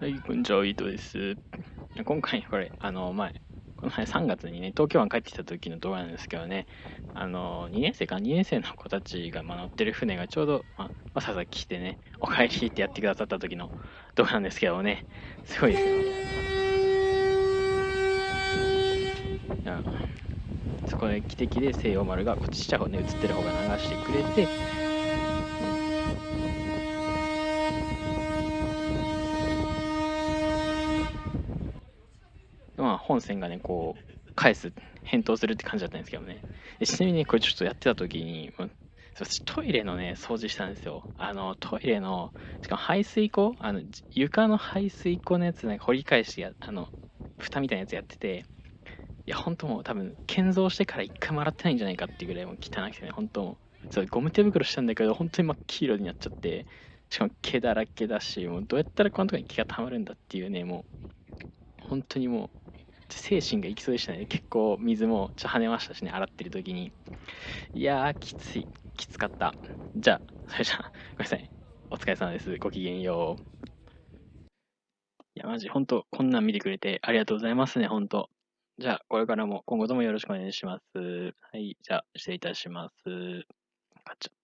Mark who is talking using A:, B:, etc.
A: はい、こんにちは、伊藤です。今回、これ、あの、前、この前3月にね、東京湾帰ってきた時の動画なんですけどね、あの、2年生か、2年生の子たちが、まあ、乗ってる船がちょうど、まあ、わざわざ来てね、お帰りってやってくださった時の動画なんですけどね、すごいですよ。そこで汽笛で西洋丸がこっちちっちゃ方ね、映ってる方が流してくれて、まあ、本線がね、こう、返す、返答するって感じだったんですけどね。ちなみにね、これちょっとやってた時に、トイレのね、掃除したんですよ。あの、トイレの、しかも排水溝あの、床の排水溝のやつね、掘り返してや、あの、蓋みたいなやつやってて、いや、本当もう多分、建造してから一回も洗ってないんじゃないかっていうぐらいもう汚くてね、本当もう、そう、ゴム手袋したんだけど、本当に真っ黄色になっちゃって、しかも毛だらけだし、もうどうやったらこんなとこに毛が溜まるんだっていうね、もう、本当にもう、精神がいきそうでしたね。結構水もちょ跳ねましたしね、洗ってる時に。いやー、きつい。きつかった。じゃあ、それじゃあ、ごめんなさい。お疲れ様です。ごきげんよう。いや、マジ、ほんと、こんなん見てくれてありがとうございますね、ほんと。じゃあ、これからも今後ともよろしくお願いします。はい、じゃあ、失礼いたします。ガチャ